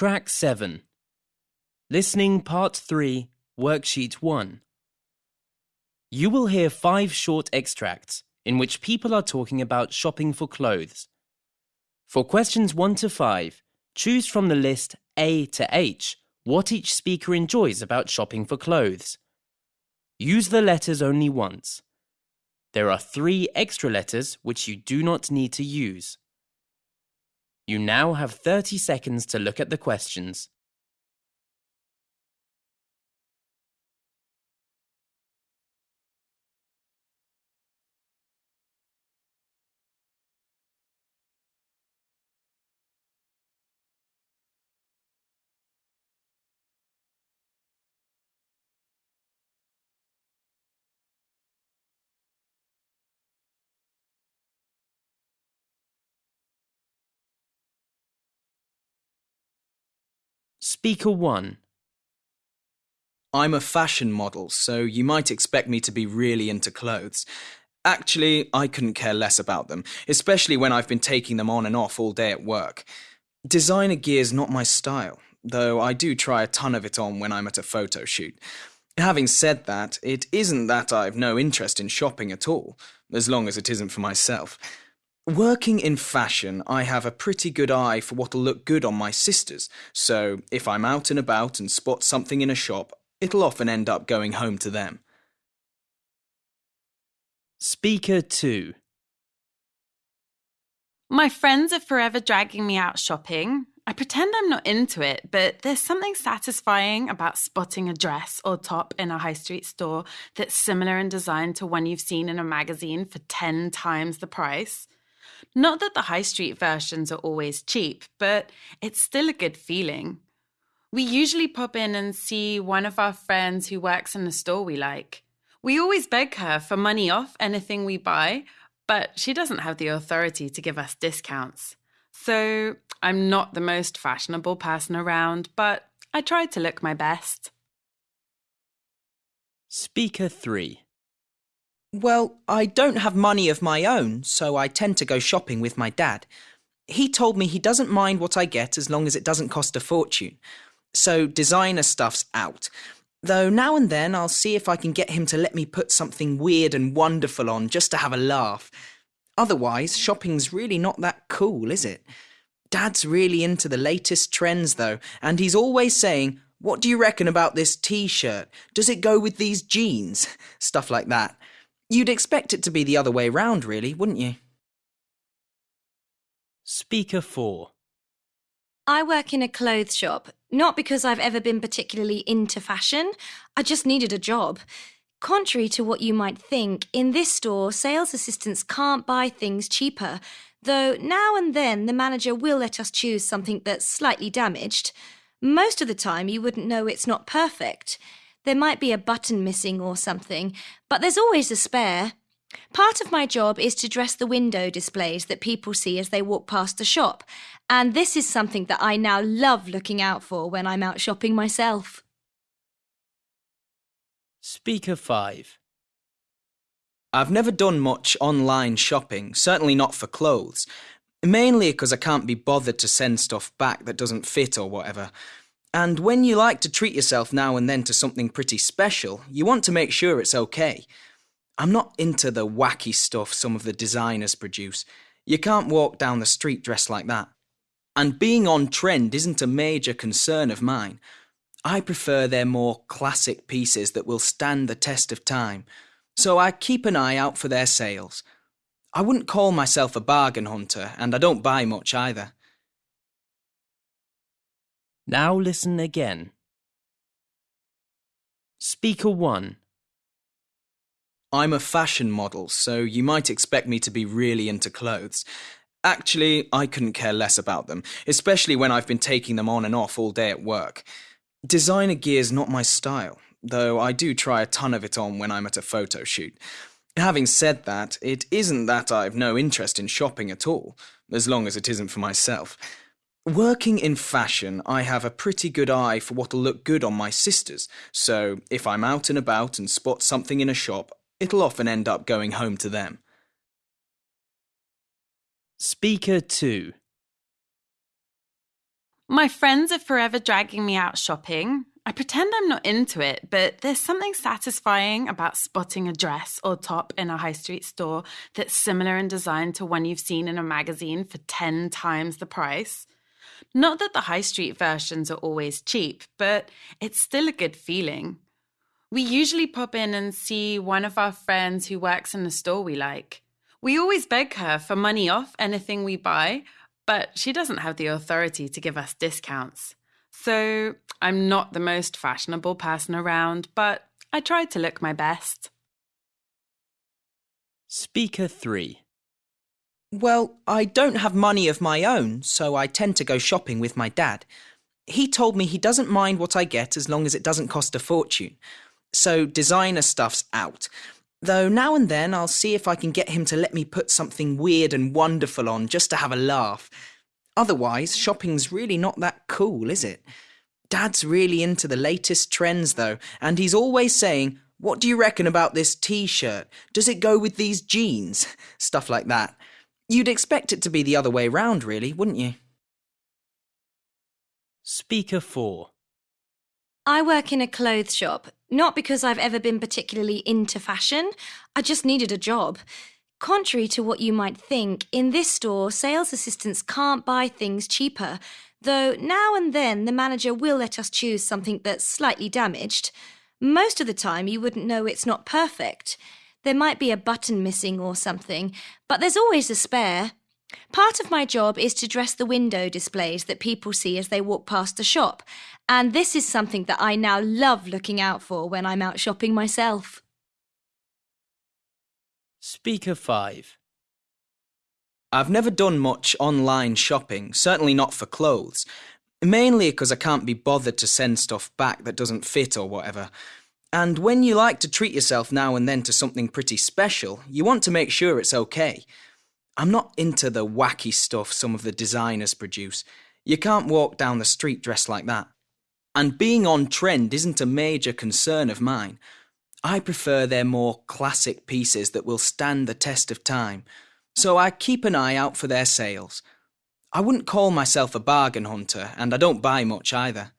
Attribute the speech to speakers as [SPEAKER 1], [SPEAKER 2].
[SPEAKER 1] Track 7 Listening Part 3, Worksheet 1. You will hear five short extracts in which people are talking about shopping for clothes. For questions 1 to 5, choose from the list A to H what each speaker enjoys about shopping for clothes. Use the letters only once. There are three extra letters which you do not need to use. You now have 30 seconds to look at the questions. Speaker 1
[SPEAKER 2] I'm a fashion model, so you might expect me to be really into clothes. Actually, I couldn't care less about them, especially when I've been taking them on and off all day at work. Designer gear's not my style, though I do try a ton of it on when I'm at a photo shoot. Having said that, it isn't that I've no interest in shopping at all, as long as it isn't for myself. Working in fashion, I have a pretty good eye for what'll look good on my sisters, so if I'm out and about and spot something in a shop, it'll often end up going home to them.
[SPEAKER 1] Speaker 2
[SPEAKER 3] My friends are forever dragging me out shopping. I pretend I'm not into it, but there's something satisfying about spotting a dress or top in a high street store that's similar in design to one you've seen in a magazine for 10 times the price. Not that the high street versions are always cheap, but it's still a good feeling. We usually pop in and see one of our friends who works in a store we like. We always beg her for money off anything we buy, but she doesn't have the authority to give us discounts. So I'm not the most fashionable person around, but I try to look my best.
[SPEAKER 1] Speaker 3
[SPEAKER 4] Well, I don't have money of my own, so I tend to go shopping with my dad. He told me he doesn't mind what I get as long as it doesn't cost a fortune. So designer stuff's out. Though now and then I'll see if I can get him to let me put something weird and wonderful on just to have a laugh. Otherwise, shopping's really not that cool, is it? Dad's really into the latest trends, though, and he's always saying, What do you reckon about this t shirt? Does it go with these jeans? Stuff like that. You'd expect it to be the other way round, really, wouldn't you?
[SPEAKER 1] Speaker 4
[SPEAKER 5] I work in a clothes shop, not because I've ever been particularly into fashion. I just needed a job. Contrary to what you might think, in this store, sales assistants can't buy things cheaper, though now and then the manager will let us choose something that's slightly damaged. Most of the time, you wouldn't know it's not perfect. There might be a button missing or something, but there's always a spare. Part of my job is to dress the window displays that people see as they walk past the shop, and this is something that I now love looking out for when I'm out shopping myself.
[SPEAKER 1] Speaker 5
[SPEAKER 2] I've never done much online shopping, certainly not for clothes. Mainly because I can't be bothered to send stuff back that doesn't fit or whatever. And when you like to treat yourself now and then to something pretty special, you want to make sure it's okay. I'm not into the wacky stuff some of the designers produce. You can't walk down the street dressed like that. And being on trend isn't a major concern of mine. I prefer their more classic pieces that will stand the test of time, so I keep an eye out for their sales. I wouldn't call myself a bargain hunter, and I don't buy much either.
[SPEAKER 1] Now listen again. Speaker 1
[SPEAKER 2] I'm a fashion model, so you might expect me to be really into clothes. Actually, I couldn't care less about them, especially when I've been taking them on and off all day at work. Designer gear's not my style, though I do try a ton of it on when I'm at a photo shoot. Having said that, it isn't that I've no interest in shopping at all, as long as it isn't for myself. Working in fashion, I have a pretty good eye for what'll look good on my sisters, so if I'm out and about and spot something in a shop, it'll often end up going home to them.
[SPEAKER 1] Speaker 2
[SPEAKER 3] My friends are forever dragging me out shopping. I pretend I'm not into it, but there's something satisfying about spotting a dress or top in a high street store that's similar in design to one you've seen in a magazine for 10 times the price. Not that the high street versions are always cheap, but it's still a good feeling. We usually pop in and see one of our friends who works in a store we like. We always beg her for money off anything we buy, but she doesn't have the authority to give us discounts. So I'm not the most fashionable person around, but I try to look my best.
[SPEAKER 1] Speaker 3
[SPEAKER 4] Well, I don't have money of my own, so I tend to go shopping with my dad. He told me he doesn't mind what I get as long as it doesn't cost a fortune. So designer stuff's out. Though now and then I'll see if I can get him to let me put something weird and wonderful on just to have a laugh. Otherwise, shopping's really not that cool, is it? Dad's really into the latest trends, though, and he's always saying, What do you reckon about this t shirt? Does it go with these jeans? Stuff like that. You'd expect it to be the other way round, really, wouldn't you?
[SPEAKER 1] Speaker 4
[SPEAKER 5] I work in a clothes shop, not because I've ever been particularly into fashion. I just needed a job. Contrary to what you might think, in this store, sales assistants can't buy things cheaper, though now and then the manager will let us choose something that's slightly damaged. Most of the time, you wouldn't know it's not perfect. There might be a button missing or something, but there's always a spare. Part of my job is to dress the window displays that people see as they walk past the shop, and this is something that I now love looking out for when I'm out shopping myself.
[SPEAKER 1] Speaker 5
[SPEAKER 2] I've never done much online shopping, certainly not for clothes. Mainly because I can't be bothered to send stuff back that doesn't fit or whatever. And when you like to treat yourself now and then to something pretty special, you want to make sure it's okay. I'm not into the wacky stuff some of the designers produce. You can't walk down the street dressed like that. And being on trend isn't a major concern of mine. I prefer their more classic pieces that will stand the test of time, so I keep an eye out for their sales. I wouldn't call myself a bargain hunter, and I don't buy much either.